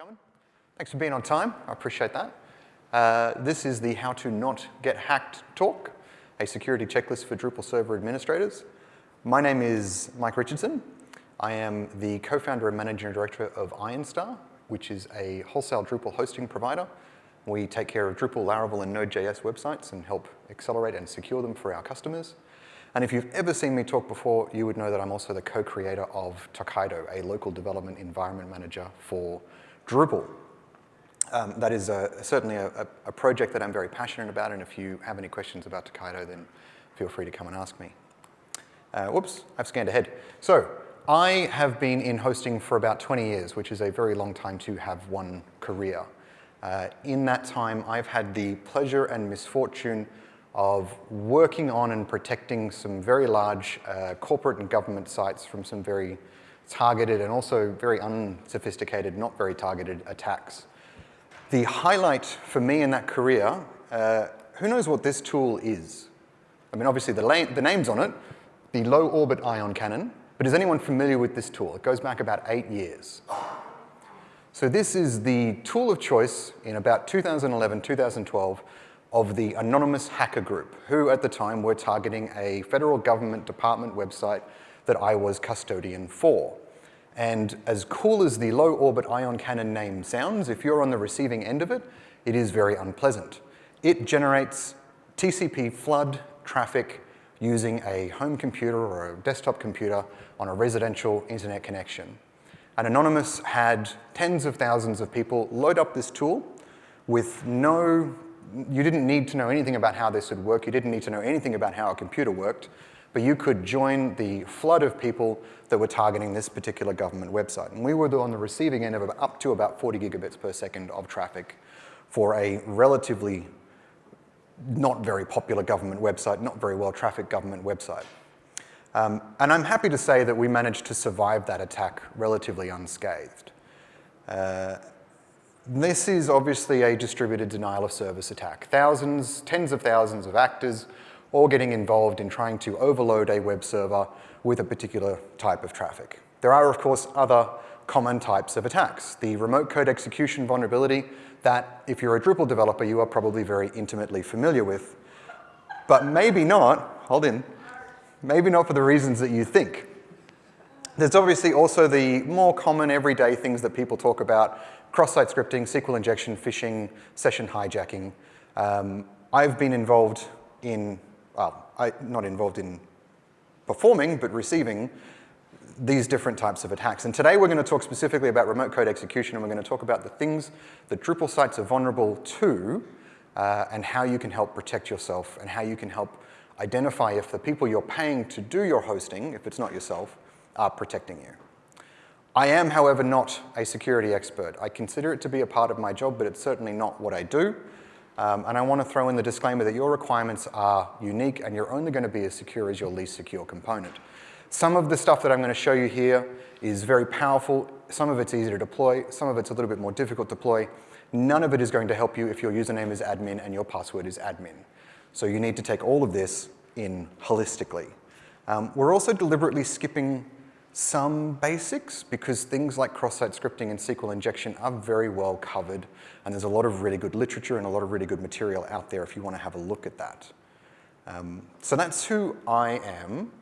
coming. Thanks for being on time. I appreciate that. Uh, this is the How to Not Get Hacked talk, a security checklist for Drupal server administrators. My name is Mike Richardson. I am the co-founder and managing director of IronStar, which is a wholesale Drupal hosting provider. We take care of Drupal, Laravel, and Node.js websites and help accelerate and secure them for our customers. And if you've ever seen me talk before, you would know that I'm also the co-creator of Tokaido, a local development environment manager for Drupal. Um, that is a, certainly a, a, project that I'm very passionate about, and if you have any questions about Tokaido, then feel free to come and ask me. Uh, whoops, I've scanned ahead. So I have been in hosting for about 20 years, which is a very long time to have one career. Uh, in that time, I've had the pleasure and misfortune of working on and protecting some very large uh, corporate and government sites from some very targeted and also very unsophisticated, not very targeted attacks. The highlight for me in that career, uh, who knows what this tool is? I mean, obviously the, the name's on it, the low orbit ion cannon, but is anyone familiar with this tool? It goes back about eight years. So this is the tool of choice in about 2011, 2012 of the Anonymous Hacker Group, who at the time were targeting a federal government department website that I was custodian for. And as cool as the low orbit ion cannon name sounds, if you're on the receiving end of it, it is very unpleasant. It generates TCP flood traffic using a home computer or a desktop computer on a residential internet connection. And Anonymous had tens of thousands of people load up this tool with no you didn't need to know anything about how this would work. You didn't need to know anything about how a computer worked. But you could join the flood of people that were targeting this particular government website. And we were on the receiving end of up to about 40 gigabits per second of traffic for a relatively not very popular government website, not very well trafficked government website. Um, and I'm happy to say that we managed to survive that attack relatively unscathed. Uh, this is obviously a distributed denial of service attack. Thousands, tens of thousands of actors all getting involved in trying to overload a web server with a particular type of traffic. There are, of course, other common types of attacks. The remote code execution vulnerability that, if you're a Drupal developer, you are probably very intimately familiar with, but maybe not, hold in, maybe not for the reasons that you think. There's obviously also the more common everyday things that people talk about, cross-site scripting, SQL injection, phishing, session hijacking. Um, I've been involved in, well, I, not involved in performing, but receiving these different types of attacks. And today we're going to talk specifically about remote code execution, and we're going to talk about the things that Drupal sites are vulnerable to, uh, and how you can help protect yourself, and how you can help identify if the people you're paying to do your hosting, if it's not yourself, are protecting you. I am, however, not a security expert. I consider it to be a part of my job, but it's certainly not what I do. Um, and I want to throw in the disclaimer that your requirements are unique and you're only going to be as secure as your least secure component. Some of the stuff that I'm going to show you here is very powerful. Some of it's easy to deploy. Some of it's a little bit more difficult to deploy. None of it is going to help you if your username is admin and your password is admin. So you need to take all of this in holistically. Um, we're also deliberately skipping some basics because things like cross-site scripting and SQL injection are very well covered and there's a lot of really good literature and a lot of really good material out there if you want to have a look at that. Um, so that's who I am.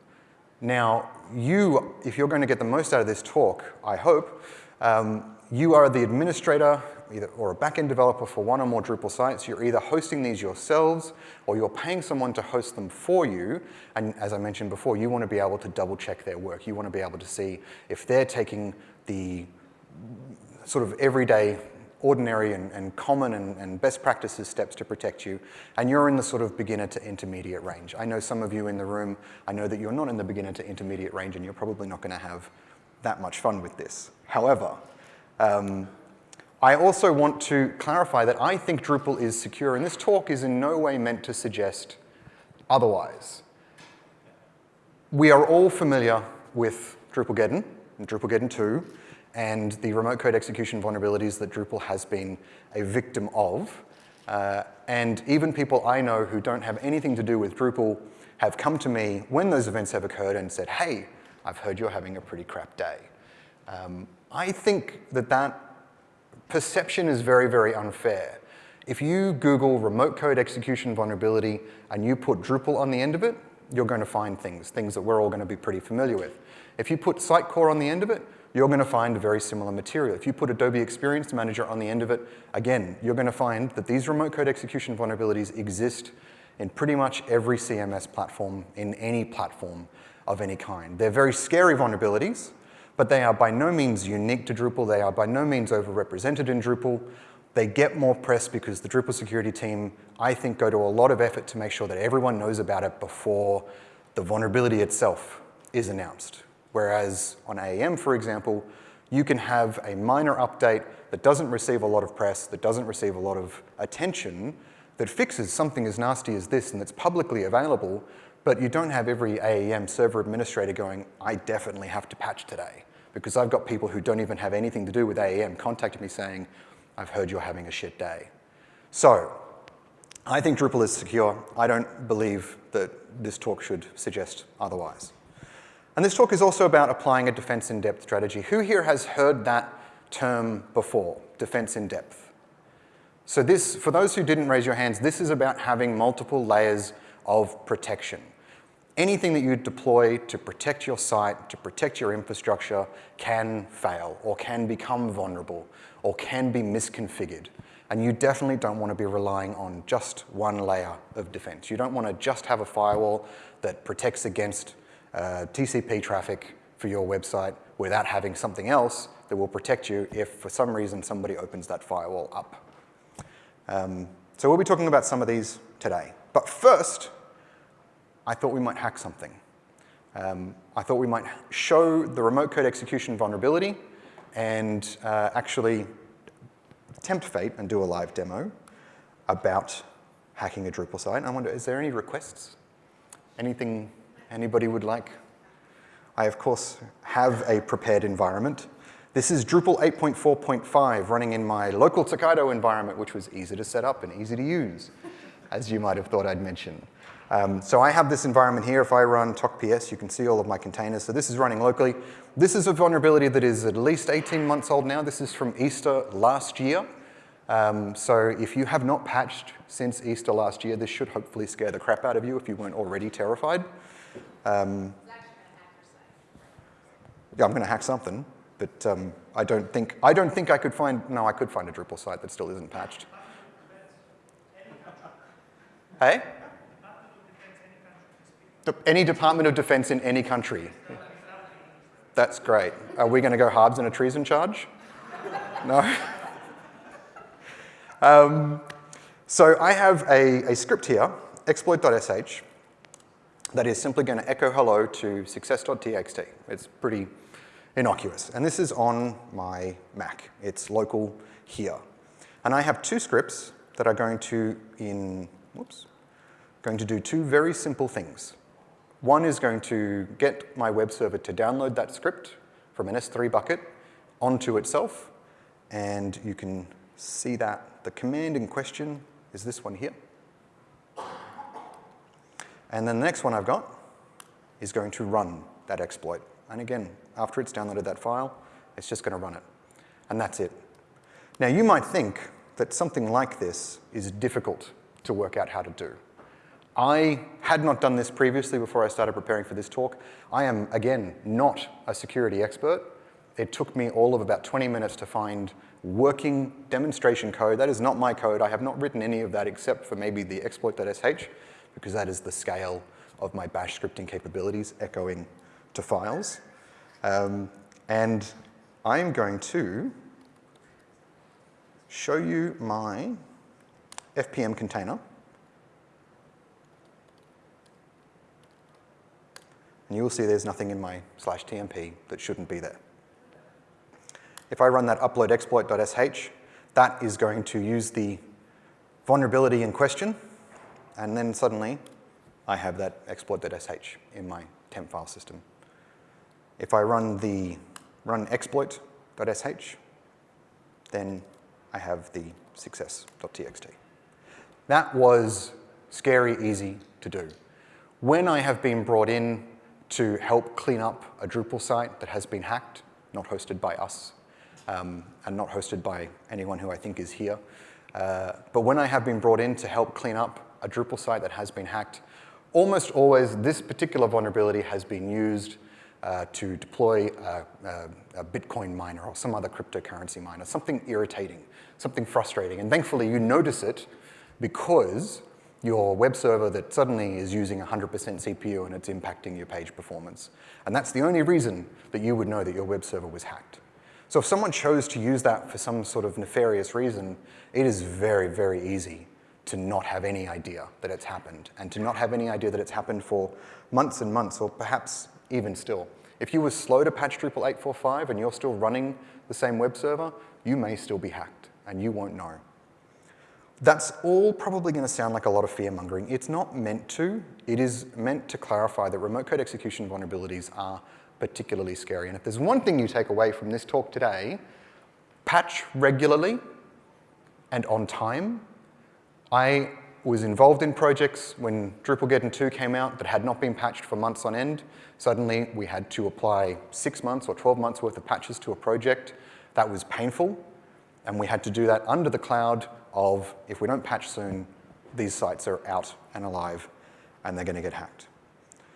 Now, you, if you're going to get the most out of this talk, I hope, um, you are the administrator either, or a backend developer for one or more Drupal sites. You're either hosting these yourselves or you're paying someone to host them for you. And as I mentioned before, you want to be able to double check their work. You want to be able to see if they're taking the sort of everyday ordinary and, and common and, and, best practices steps to protect you, and you're in the sort of beginner to intermediate range. I know some of you in the room, I know that you're not in the beginner to intermediate range and you're probably not going to have that much fun with this. However, um, I also want to clarify that I think Drupal is secure, and this talk is in no way meant to suggest otherwise. We are all familiar with Drupalgeddon and Drupalgeddon 2 and the remote code execution vulnerabilities that Drupal has been a victim of. Uh, and even people I know who don't have anything to do with Drupal have come to me when those events have occurred and said, hey, I've heard you're having a pretty crap day. Um, I think that that perception is very, very unfair. If you Google remote code execution vulnerability and you put Drupal on the end of it, you're going to find things, things that we're all going to be pretty familiar with. If you put Sitecore on the end of it, you're going to find a very similar material. If you put Adobe Experience Manager on the end of it, again, you're going to find that these remote code execution vulnerabilities exist in pretty much every CMS platform, in any platform of any kind. They're very scary vulnerabilities, but they are by no means unique to Drupal. They are by no means overrepresented in Drupal. They get more press because the Drupal security team, I think, go to a lot of effort to make sure that everyone knows about it before the vulnerability itself is announced. Whereas on AEM, for example, you can have a minor update that doesn't receive a lot of press, that doesn't receive a lot of attention, that fixes something as nasty as this and that's publicly available, but you don't have every AEM server administrator going, I definitely have to patch today. Because I've got people who don't even have anything to do with AEM contacting me saying, I've heard you're having a shit day. So I think Drupal is secure. I don't believe that this talk should suggest otherwise. And this talk is also about applying a defense in depth strategy. Who here has heard that term before, defense in depth? So this, for those who didn't raise your hands, this is about having multiple layers of protection. Anything that you deploy to protect your site, to protect your infrastructure, can fail or can become vulnerable or can be misconfigured. And you definitely don't want to be relying on just one layer of defense. You don't want to just have a firewall that protects against uh, TCP traffic for your website without having something else that will protect you if for some reason somebody opens that firewall up. Um, so we'll be talking about some of these today. But first, I thought we might hack something. Um, I thought we might show the remote code execution vulnerability and uh, actually tempt fate and do a live demo about hacking a Drupal site. I wonder, is there any requests? Anything anybody would like? I, of course, have a prepared environment. This is Drupal 8.4.5 running in my local Tokaido environment, which was easy to set up and easy to use, as you might have thought I'd mention. Um, so I have this environment here. If I run tokps, you can see all of my containers. So this is running locally. This is a vulnerability that is at least 18 months old now. This is from Easter last year. Um, so if you have not patched since Easter last year, this should hopefully scare the crap out of you if you weren't already terrified. Um, yeah, I'm going to hack something, but um, I don't think I don't think I could find. No, I could find a Drupal site that still isn't patched. Hey? Any Department of Defense in any country. That's great. Are we going to go Harbs in a treason charge? No? um, so I have a, a script here, exploit.sh, that is simply going to echo hello to success.txt. It's pretty innocuous. And this is on my Mac. It's local here. And I have two scripts that are going to in, whoops, going to do two very simple things. One is going to get my web server to download that script from an S3 bucket onto itself. And you can see that the command in question is this one here. And then the next one I've got is going to run that exploit. And again, after it's downloaded that file, it's just going to run it. And that's it. Now, you might think that something like this is difficult to work out how to do. I had not done this previously before I started preparing for this talk. I am, again, not a security expert. It took me all of about 20 minutes to find working demonstration code. That is not my code. I have not written any of that except for maybe the exploit.sh because that is the scale of my bash scripting capabilities echoing to files. Um, and I'm going to show you my FPM container. And you will see there's nothing in my slash TMP that shouldn't be there. If I run that upload exploit.sh, that is going to use the vulnerability in question and then suddenly I have that exploit.sh in my temp file system. If I run the run exploit.sh, then I have the success.txt. That was scary easy to do. When I have been brought in to help clean up a Drupal site that has been hacked, not hosted by us, um, and not hosted by anyone who I think is here. Uh, but when I have been brought in to help clean up a Drupal site that has been hacked, almost always this particular vulnerability has been used uh, to deploy a, a, a, Bitcoin miner or some other cryptocurrency miner, something irritating, something frustrating. And thankfully you notice it because your web server that suddenly is using 100% CPU and it's impacting your page performance. And that's the only reason that you would know that your web server was hacked. So if someone chose to use that for some sort of nefarious reason, it is very, very easy to not have any idea that it's happened and to not have any idea that it's happened for months and months or perhaps even still. If you were slow to patch Drupal 845 and you're still running the same web server, you may still be hacked and you won't know. That's all probably going to sound like a lot of fear mongering. It's not meant to. It is meant to clarify that remote code execution vulnerabilities are particularly scary. And if there's one thing you take away from this talk today, patch regularly and on time. I was involved in projects when Drupal 2 came out that had not been patched for months on end. Suddenly, we had to apply six months or 12 months worth of patches to a project. That was painful, and we had to do that under the cloud of, if we don't patch soon, these sites are out and alive, and they're gonna get hacked.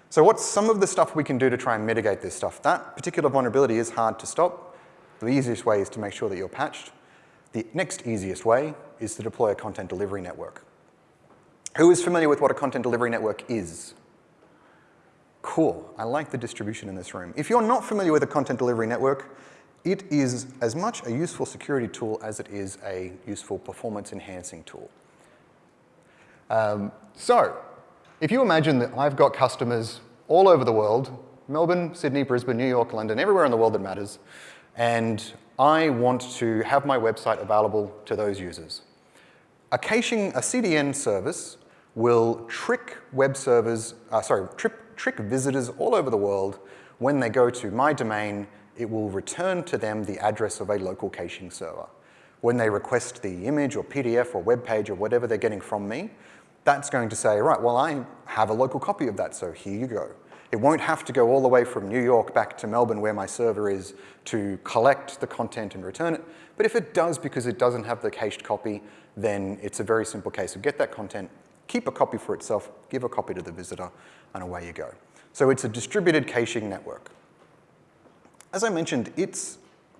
So what's some of the stuff we can do to try and mitigate this stuff? That particular vulnerability is hard to stop. The easiest way is to make sure that you're patched. The next easiest way is to deploy a content delivery network. Who is familiar with what a content delivery network is? Cool, I like the distribution in this room. If you're not familiar with a content delivery network, it is as much a useful security tool as it is a useful performance enhancing tool. Um, so, if you imagine that I've got customers all over the world, Melbourne, Sydney, Brisbane, New York, London, everywhere in the world that matters, and I want to have my website available to those users. A caching, a CDN service will trick web servers, uh, sorry, trick, trick visitors all over the world when they go to my domain it will return to them the address of a local caching server. When they request the image or PDF or web page or whatever they're getting from me, that's going to say, right, well, I have a local copy of that, so here you go. It won't have to go all the way from New York back to Melbourne where my server is to collect the content and return it. But if it does because it doesn't have the cached copy, then it's a very simple case of get that content, keep a copy for itself, give a copy to the visitor, and away you go. So it's a distributed caching network. As I mentioned, it's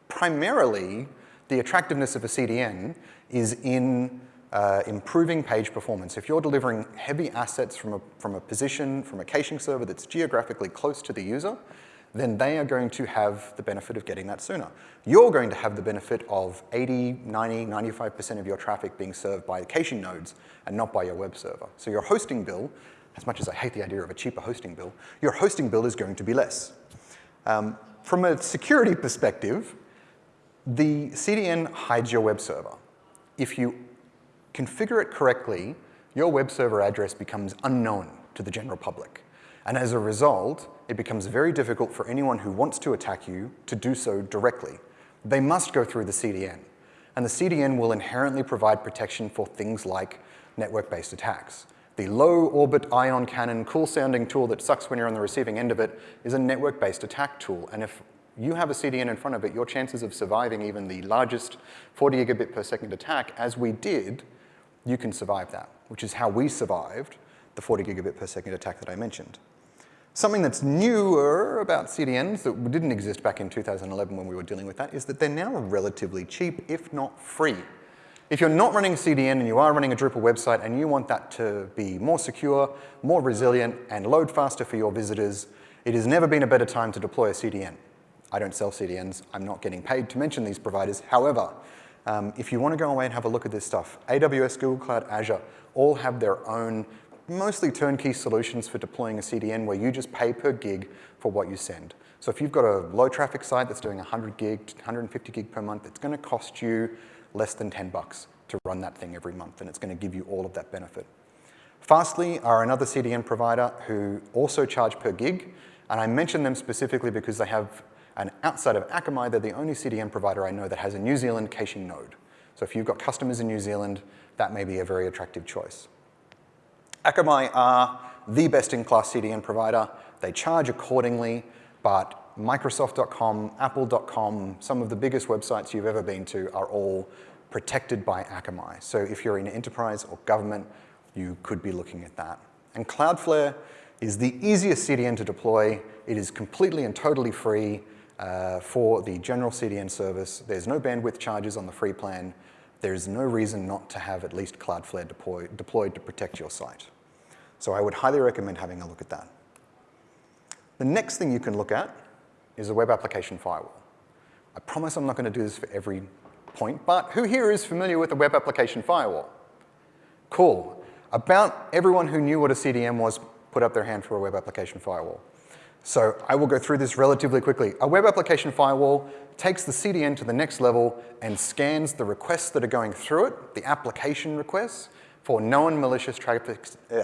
primarily the attractiveness of a CDN is in uh, improving page performance. If you're delivering heavy assets from a, from a position, from a caching server that's geographically close to the user, then they are going to have the benefit of getting that sooner. You're going to have the benefit of 80, 90, 95% of your traffic being served by caching nodes and not by your web server. So your hosting bill, as much as I hate the idea of a cheaper hosting bill, your hosting bill is going to be less. Um, from a security perspective, the CDN hides your web server. If you configure it correctly, your web server address becomes unknown to the general public. And as a result, it becomes very difficult for anyone who wants to attack you to do so directly. They must go through the CDN. And the CDN will inherently provide protection for things like network-based attacks. The low orbit ion cannon, cool sounding tool that sucks when you're on the receiving end of it is a network-based attack tool. And if you have a CDN in front of it, your chances of surviving even the largest 40 gigabit per second attack, as we did, you can survive that, which is how we survived the 40 gigabit per second attack that I mentioned. Something that's newer about CDNs that didn't exist back in 2011 when we were dealing with that is that they're now relatively cheap, if not free. If you're not running a CDN and you are running a Drupal website and you want that to be more secure, more resilient, and load faster for your visitors, it has never been a better time to deploy a CDN. I don't sell CDNs. I'm not getting paid to mention these providers. However, um, if you want to go away and have a look at this stuff, AWS, Google Cloud, Azure all have their own mostly turnkey solutions for deploying a CDN where you just pay per gig for what you send. So if you've got a low traffic site that's doing 100 gig, 150 gig per month, it's going to cost you less than 10 bucks to run that thing every month, and it's going to give you all of that benefit. Fastly are another CDN provider who also charge per gig, and I mention them specifically because they have, and outside of Akamai, they're the only CDN provider I know that has a New Zealand caching node. So if you've got customers in New Zealand, that may be a very attractive choice. Akamai are the best-in-class CDN provider. They charge accordingly, but Microsoft.com, Apple.com, some of the biggest websites you've ever been to are all protected by Akamai. So if you're in enterprise or government, you could be looking at that. And Cloudflare is the easiest CDN to deploy. It is completely and totally free uh, for the general CDN service. There's no bandwidth charges on the free plan. There's no reason not to have at least Cloudflare deploy, deployed to protect your site. So I would highly recommend having a look at that. The next thing you can look at is a web application firewall. I promise I'm not going to do this for every point, but who here is familiar with a web application firewall? Cool. About everyone who knew what a CDN was put up their hand for a web application firewall. So I will go through this relatively quickly. A web application firewall takes the CDN to the next level and scans the requests that are going through it, the application requests, for known malicious traffic, uh,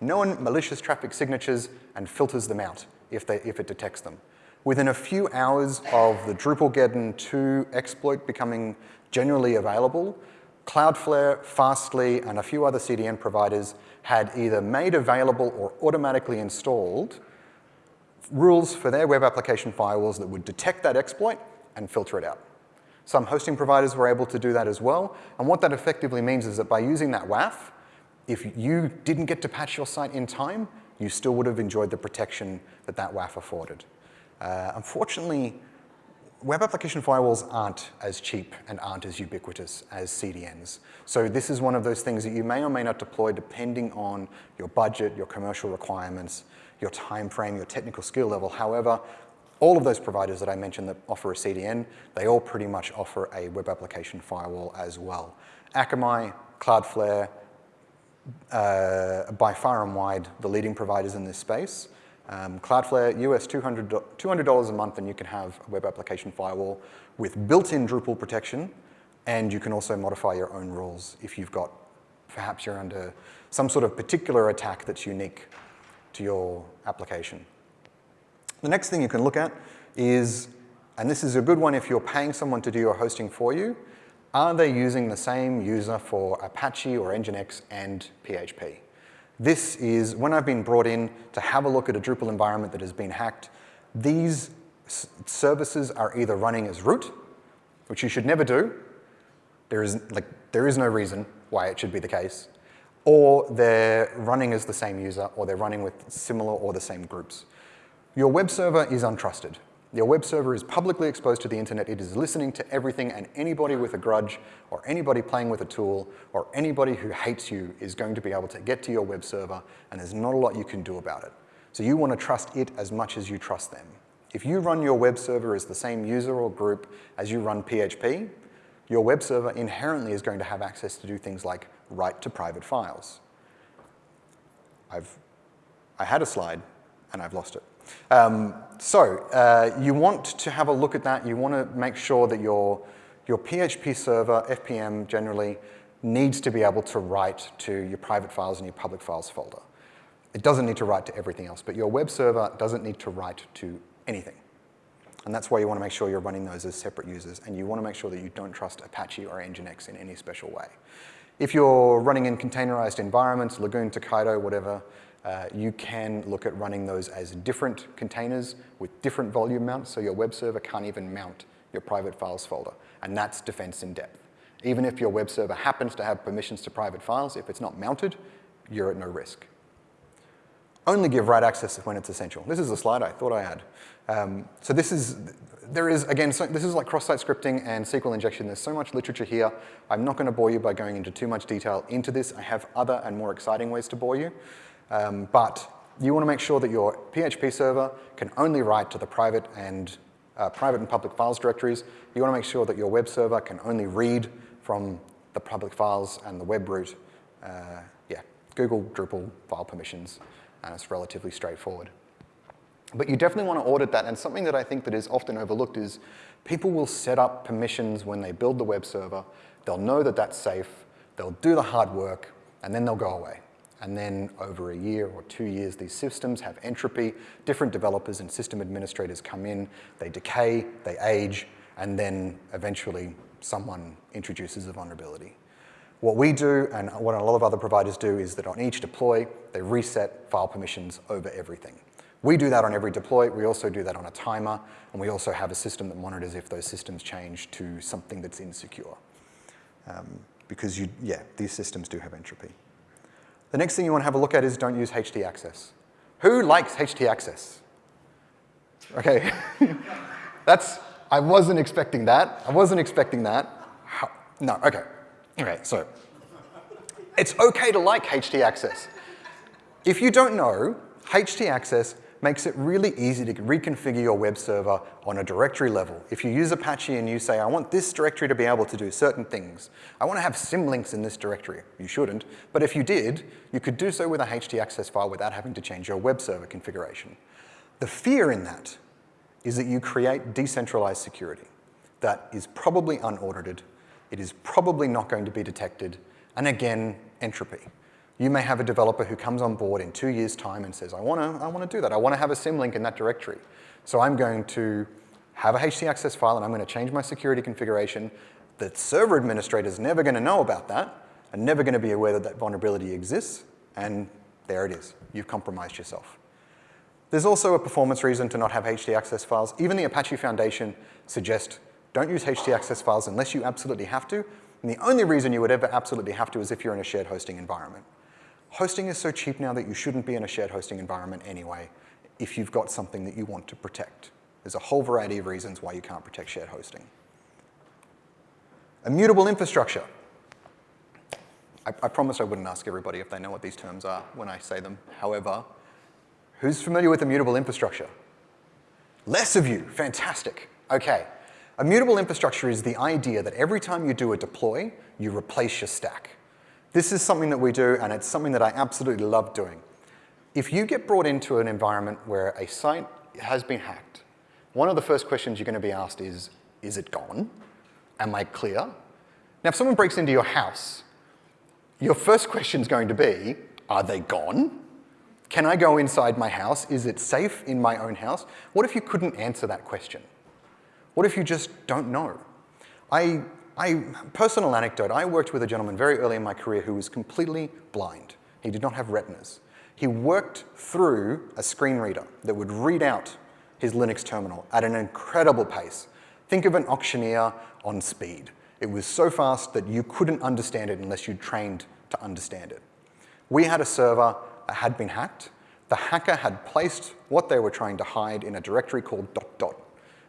known malicious traffic signatures and filters them out if, they, if it detects them. Within a few hours of the Drupalgeddon 2 exploit becoming generally available, Cloudflare, Fastly, and a few other CDN providers had either made available or automatically installed rules for their web application firewalls that would detect that exploit and filter it out. Some hosting providers were able to do that as well, and what that effectively means is that by using that WAF, if you didn't get to patch your site in time, you still would have enjoyed the protection that that WAF afforded. Uh, unfortunately, web application firewalls aren't as cheap and aren't as ubiquitous as CDNs. So this is one of those things that you may or may not deploy depending on your budget, your commercial requirements, your time frame, your technical skill level. However, all of those providers that I mentioned that offer a CDN, they all pretty much offer a web application firewall as well. Akamai, Cloudflare, uh, by far and wide the leading providers in this space. Um, Cloudflare, US $200, $200 a month and you can have a web application firewall with built-in Drupal protection and you can also modify your own rules if you've got, perhaps you're under some sort of particular attack that's unique to your application. The next thing you can look at is, and this is a good one if you're paying someone to do your hosting for you, are they using the same user for Apache or Nginx and PHP? This is when I've been brought in to have a look at a Drupal environment that has been hacked, these services are either running as root, which you should never do. There is, like, there is no reason why it should be the case or they're running as the same user, or they're running with similar or the same groups. Your web server is untrusted. Your web server is publicly exposed to the internet. It is listening to everything, and anybody with a grudge, or anybody playing with a tool, or anybody who hates you is going to be able to get to your web server, and there's not a lot you can do about it. So you want to trust it as much as you trust them. If you run your web server as the same user or group as you run PHP, your web server inherently is going to have access to do things like write to private files. I've, I had a slide and I've lost it. Um, so uh, you want to have a look at that. You want to make sure that your, your PHP server, FPM generally, needs to be able to write to your private files and your public files folder. It doesn't need to write to everything else, but your web server doesn't need to write to anything. And that's why you want to make sure you're running those as separate users, and you want to make sure that you don't trust Apache or Nginx in any special way. If you're running in containerized environments, Lagoon, Tokaido, whatever, uh, you can look at running those as different containers with different volume mounts, so your web server can't even mount your private files folder, and that's defense in depth. Even if your web server happens to have permissions to private files, if it's not mounted, you're at no risk. Only give write access when it's essential. This is a slide I thought I had. Um, so this is, there is, again, so this is like cross-site scripting and SQL injection. There's so much literature here. I'm not going to bore you by going into too much detail into this. I have other and more exciting ways to bore you. Um, but you want to make sure that your PHP server can only write to the private and uh, private and public files directories. You want to make sure that your web server can only read from the public files and the web root. Uh, yeah, Google Drupal file permissions, and it's relatively straightforward. But you definitely want to audit that, and something that I think that is often overlooked is people will set up permissions when they build the web server. They'll know that that's safe, they'll do the hard work, and then they'll go away. And then over a year or two years, these systems have entropy. Different developers and system administrators come in, they decay, they age, and then eventually someone introduces a vulnerability. What we do, and what a lot of other providers do, is that on each deploy, they reset file permissions over everything. We do that on every deploy. We also do that on a timer, and we also have a system that monitors if those systems change to something that's insecure. Um, because you, yeah, these systems do have entropy. The next thing you want to have a look at is don't use HT access. Who likes HT access? Okay, that's, I wasn't expecting that. I wasn't expecting that. How, no, okay. Okay, so it's okay to like HT access. If you don't know, HT access makes it really easy to reconfigure your web server on a directory level. If you use Apache and you say, I want this directory to be able to do certain things, I want to have symlinks in this directory. You shouldn't, but if you did, you could do so with a htaccess file without having to change your web server configuration. The fear in that is that you create decentralized security that is probably unaudited, it is probably not going to be detected, and again, entropy. You may have a developer who comes on board in two years' time and says, I want to I wanna do that. I want to have a symlink in that directory. So I'm going to have a HT access file and I'm going to change my security configuration. The server administrator is never going to know about that and never going to be aware that that vulnerability exists. And there it is. You've compromised yourself. There's also a performance reason to not have HT access files. Even the Apache Foundation suggests don't use HT access files unless you absolutely have to. And the only reason you would ever absolutely have to is if you're in a shared hosting environment. Hosting is so cheap now that you shouldn't be in a shared hosting environment anyway if you've got something that you want to protect. There's a whole variety of reasons why you can't protect shared hosting. Immutable infrastructure. I, I promised I wouldn't ask everybody if they know what these terms are when I say them. However, who's familiar with immutable infrastructure? Less of you, fantastic. Okay, immutable infrastructure is the idea that every time you do a deploy, you replace your stack. This is something that we do, and it's something that I absolutely love doing. If you get brought into an environment where a site has been hacked, one of the first questions you're going to be asked is, is it gone? Am I clear? Now, if someone breaks into your house, your first question is going to be, are they gone? Can I go inside my house? Is it safe in my own house? What if you couldn't answer that question? What if you just don't know? I I, personal anecdote, I worked with a gentleman very early in my career who was completely blind. He did not have retinas. He worked through a screen reader that would read out his Linux terminal at an incredible pace. Think of an auctioneer on speed. It was so fast that you couldn't understand it unless you trained to understand it. We had a server that had been hacked. The hacker had placed what they were trying to hide in a directory called dot dot.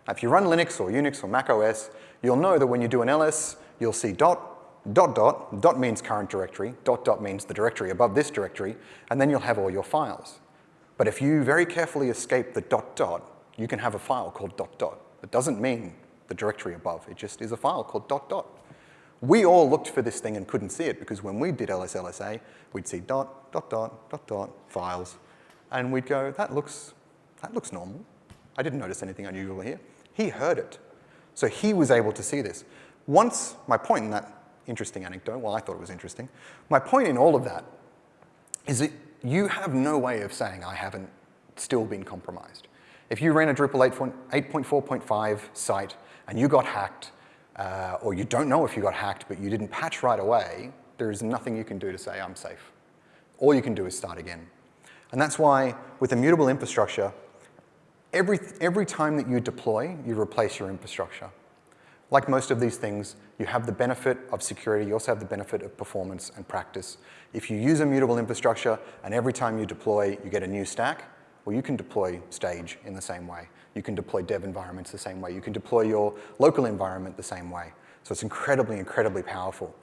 If you run Linux or Unix or Mac OS, you'll know that when you do an ls, you'll see dot, dot, dot, dot means current directory, dot, dot means the directory above this directory, and then you'll have all your files. But if you very carefully escape the dot, dot, you can have a file called dot, dot. It doesn't mean the directory above, it just is a file called dot, dot. We all looked for this thing and couldn't see it because when we did LSLSA, we'd see dot, dot, dot, dot, dot, files, and we'd go, that looks, that looks normal. I didn't notice anything unusual here. He heard it. So he was able to see this. Once, my point in that interesting anecdote, well, I thought it was interesting, my point in all of that is that you have no way of saying I haven't still been compromised. If you ran a Drupal 8.4.5 site and you got hacked, uh, or you don't know if you got hacked, but you didn't patch right away, there is nothing you can do to say I'm safe. All you can do is start again. And that's why with immutable infrastructure, Every, every time that you deploy, you replace your infrastructure. Like most of these things, you have the benefit of security, you also have the benefit of performance and practice. If you use immutable infrastructure and every time you deploy, you get a new stack, well, you can deploy stage in the same way. You can deploy dev environments the same way. You can deploy your local environment the same way. So it's incredibly, incredibly powerful.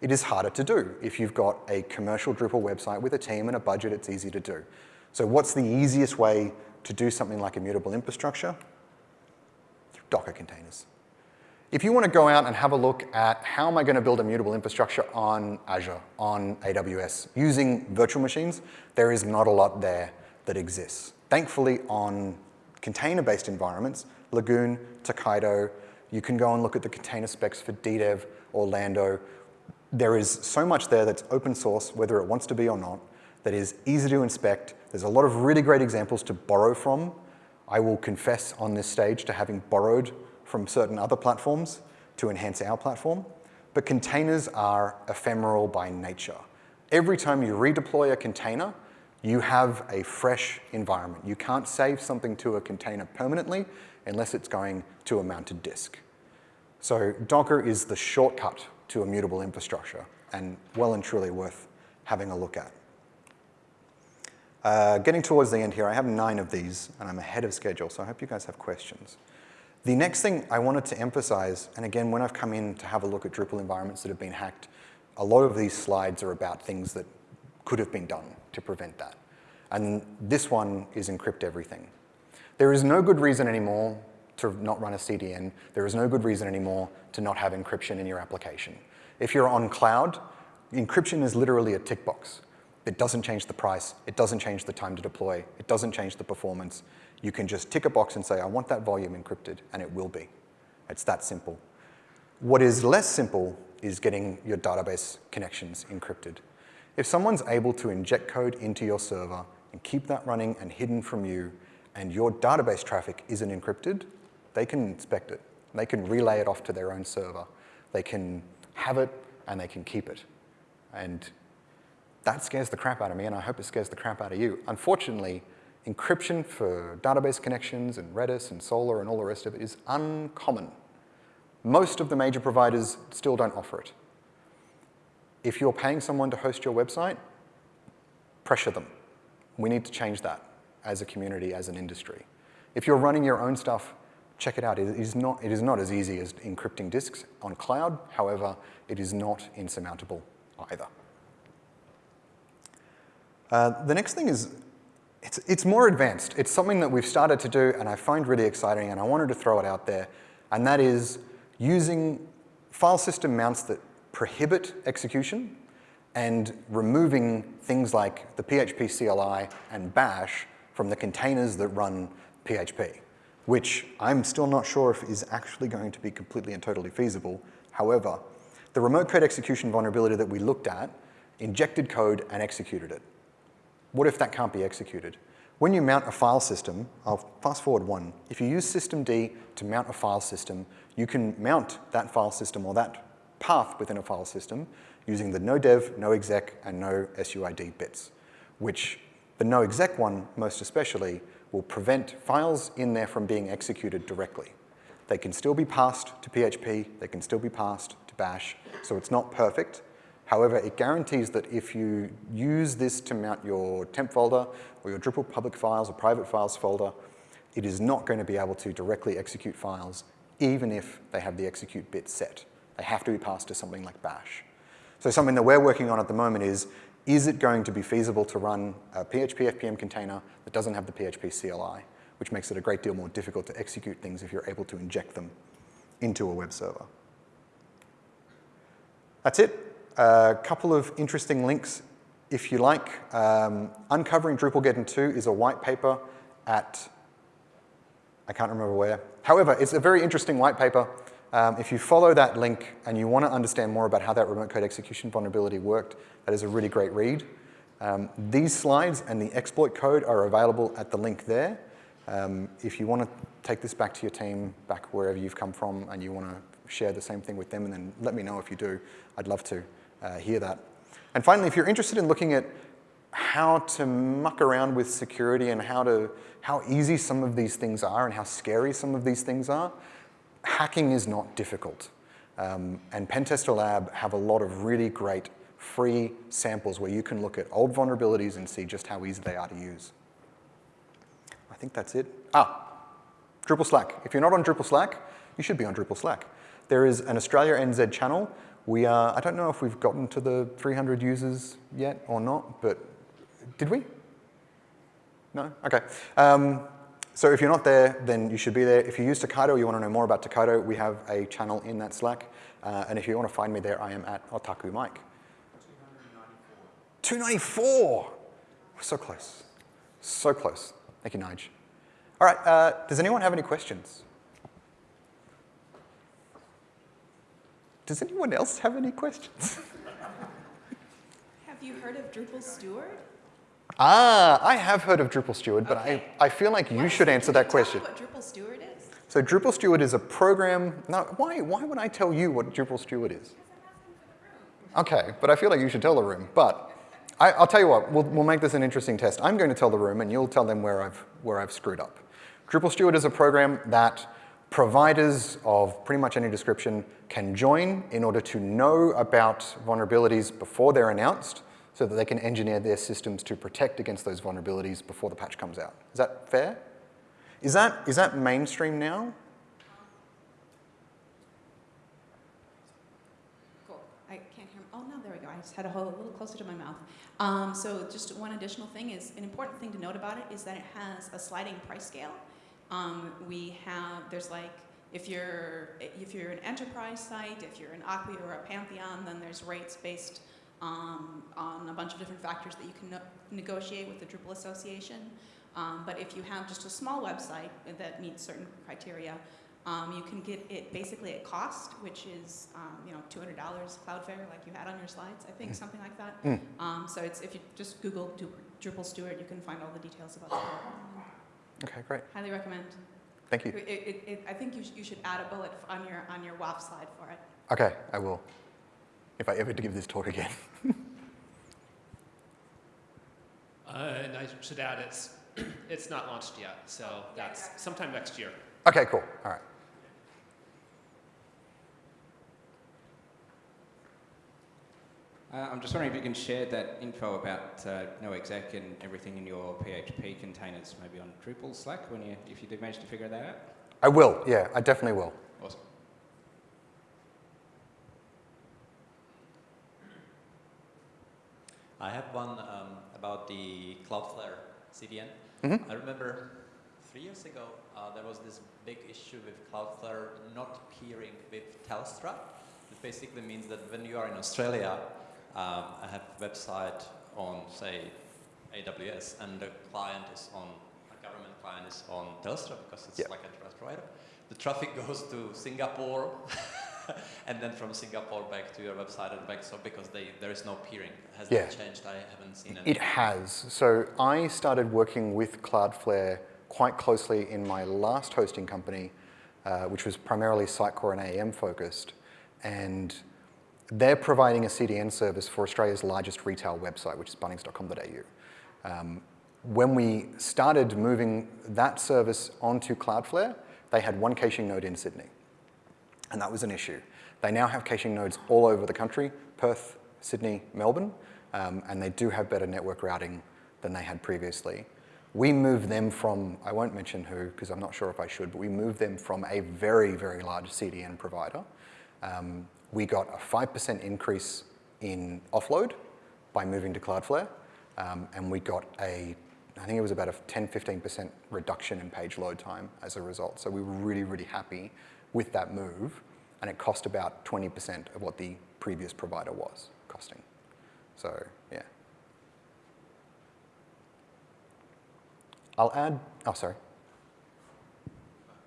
It is harder to do. If you've got a commercial Drupal website with a team and a budget, it's easy to do. So what's the easiest way to do something like immutable infrastructure? Docker containers. If you want to go out and have a look at how am I going to build immutable infrastructure on Azure, on AWS, using virtual machines, there is not a lot there that exists. Thankfully, on container-based environments, Lagoon, Tokaido, you can go and look at the container specs for DDEV, or Orlando. There is so much there that's open source, whether it wants to be or not, that is easy to inspect. There's a lot of really great examples to borrow from. I will confess on this stage to having borrowed from certain other platforms to enhance our platform. But containers are ephemeral by nature. Every time you redeploy a container, you have a fresh environment. You can't save something to a container permanently unless it's going to a mounted disk. So Docker is the shortcut to immutable infrastructure and well and truly worth having a look at. Uh, getting towards the end here, I have nine of these and I'm ahead of schedule, so I hope you guys have questions. The next thing I wanted to emphasize, and again, when I've come in to have a look at Drupal environments that have been hacked, a lot of these slides are about things that could have been done to prevent that. And this one is encrypt everything. There is no good reason anymore to not run a CDN. There is no good reason anymore to not have encryption in your application. If you're on cloud, encryption is literally a tick box. It doesn't change the price. It doesn't change the time to deploy. It doesn't change the performance. You can just tick a box and say, I want that volume encrypted, and it will be. It's that simple. What is less simple is getting your database connections encrypted. If someone's able to inject code into your server and keep that running and hidden from you, and your database traffic isn't encrypted, they can inspect it. They can relay it off to their own server. They can have it and they can keep it. And that scares the crap out of me, and I hope it scares the crap out of you. Unfortunately, encryption for database connections and Redis and Solr and all the rest of it is uncommon. Most of the major providers still don't offer it. If you're paying someone to host your website, pressure them. We need to change that as a community, as an industry. If you're running your own stuff, check it out. It is not, it is not as easy as encrypting disks on cloud. However, it is not insurmountable either. Uh, the next thing is, it's, it's more advanced. It's something that we've started to do and I find really exciting and I wanted to throw it out there. And that is using file system mounts that prohibit execution and removing things like the PHP CLI and bash from the containers that run PHP, which I'm still not sure if is actually going to be completely and totally feasible. However, the remote code execution vulnerability that we looked at injected code and executed it. What if that can't be executed? When you mount a file system, I'll fast forward one, if you use systemd to mount a file system, you can mount that file system or that path within a file system using the no dev, no exec, and no SUID bits, which the no exec one, most especially, will prevent files in there from being executed directly. They can still be passed to PHP, they can still be passed to bash, so it's not perfect. However, it guarantees that if you use this to mount your temp folder or your Drupal public files or private files folder, it is not going to be able to directly execute files even if they have the execute bit set. They have to be passed to something like bash. So something that we're working on at the moment is is it going to be feasible to run a PHP FPM container that doesn't have the PHP CLI, which makes it a great deal more difficult to execute things if you're able to inject them into a web server. That's it. A couple of interesting links if you like. Um, Uncovering Drupalgeddon 2 is a white paper at, I can't remember where. However, it's a very interesting white paper. Um, if you follow that link and you want to understand more about how that remote code execution vulnerability worked, that is a really great read. Um, these slides and the exploit code are available at the link there. Um, if you want to take this back to your team, back wherever you've come from, and you want to share the same thing with them, and then let me know if you do. I'd love to uh, hear that. And finally, if you're interested in looking at how to muck around with security and how, to, how easy some of these things are and how scary some of these things are, hacking is not difficult. Um, and Pentester Lab have a lot of really great free samples where you can look at old vulnerabilities and see just how easy they are to use. I think that's it. Ah, Drupal Slack. If you're not on Drupal Slack, you should be on Drupal Slack. There is an Australia NZ channel. We are, I don't know if we've gotten to the 300 users yet or not, but did we? No? Okay. Um, so if you're not there, then you should be there. If you use Tokaido, you want to know more about Tokaido, we have a channel in that Slack. Uh, and if you want to find me there, I am at Otaku Mike. 294. We're so close. So close. Thank you, Nige. All right, uh, does anyone have any questions? Does anyone else have any questions? Have you heard of Drupal Steward? Ah, I have heard of Drupal Steward, but Okay. I, I feel like you What should answer that question. What Drupal Steward is? So Drupal Steward is a program, no, why, why would I tell you what Drupal Steward is? Okay, but I feel like you should tell the room. But I, I'll tell you what, we'll, we'll make this an interesting test. I'm going to tell the room and you'll tell them where I've, where I've screwed up. Drupal Steward is a program that providers of pretty much any description can join in order to know about vulnerabilities before they're announced so that they can engineer their systems to protect against those vulnerabilities before the patch comes out. Is that fair? Is that, is that mainstream now? Cool. I can't hear. Oh, no, there we go. I just had to hold a little closer to my mouth. Um, so just one additional thing is, an important thing to note about it is that it has a sliding price scale. Um, we have, there's like, if you're, if you're an enterprise site, if you're an Acquia or a Pantheon, then there's rates based um, on a bunch of different factors that you can no negotiate with the Drupal Association. Um, but if you have just a small website that meets certain criteria, um, you can get it basically at cost, which is um, you know $200 Cloudflare, like you had on your slides, I think, Mm. something like that. Mm. Um, so it's if you just Google Drupal Steward, you can find all the details about the program. Okay, great. Highly recommend. Thank you. It, it, it, I think you, sh- you should add a bullet on your on your WAF slide for it. Okay, I will. If I ever give this talk again. Uh, and I should add, it's, it's not launched yet, so that's sometime next year. Okay, cool. All right. Uh, I'm just wondering if you can share that info about uh, NoExec and everything in your PHP containers, maybe on Drupal Slack, when you, if you did manage to figure that out. I will, yeah, I definitely will. Awesome. I have one um, about the Cloudflare CDN. Mhm. I remember three years ago uh, there was this big issue with Cloudflare not peering with Telstra. It basically means that when you are in Australia, um, I have a website on, say, AWS, and the client is on, a government client is on Telstra because it's Yeah. like a trust provider. The traffic goes to Singapore, and then from Singapore back to your website and back. So because they, there is no peering, has Yeah. that changed? I haven't seen any. It has. So I started working with Cloudflare quite closely in my last hosting company, uh, which was primarily Sitecore and AEM focused. And they're providing a CDN service for Australia's largest retail website, which is bunnings.com.au. Um, when we started moving that service onto Cloudflare, they had one caching node in Sydney. And that was an issue. They now have caching nodes all over the country, Perth, Sydney, Melbourne, um, and they do have better network routing than they had previously. We moved them from, I won't mention who because I'm not sure if I should, but we moved them from a very, very large CDN provider. Um, we got a 5% increase in offload by moving to Cloudflare, um, and we got a, I think it was about a 10, 15% reduction in page load time as a result. So we were really, really happy with that move, and it cost about 20% of what the previous provider was costing. So, yeah. I'll add, oh, sorry.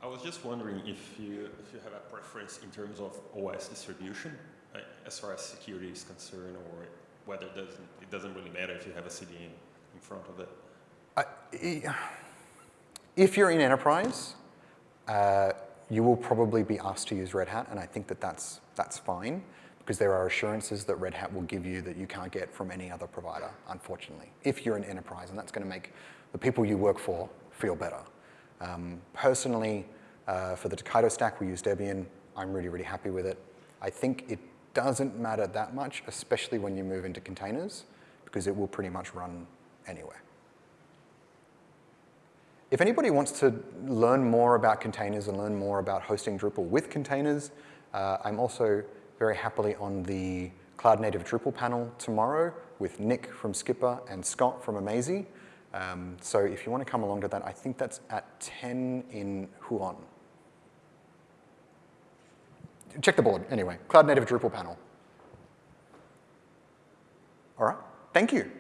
I was just wondering if you, if you have a preference in terms of OS distribution, uh, as far as security is concerned, or whether it doesn't, it doesn't really matter if you have a CDN in front of it. I- If you're in enterprise, uh, you will probably be asked to use Red Hat, and I think that that's, that's fine, because there are assurances that Red Hat will give you that you can't get from any other provider, unfortunately, if you're in enterprise, and that's going to make the people you work for feel better. Um, personally, uh, for the Tokaido stack, we use Debian. I'm really, really happy with it. I think it doesn't matter that much, especially when you move into containers, because it will pretty much run anywhere. If anybody wants to learn more about containers and learn more about hosting Drupal with containers, uh, I'm also very happily on the Cloud Native Drupal panel tomorrow with Nick from Skipper and Scott from Amazee. Um, so if you want to come along to that, I think that's at 10 in Huon. Check the board, anyway. Cloud Native Drupal panel. All right, thank you.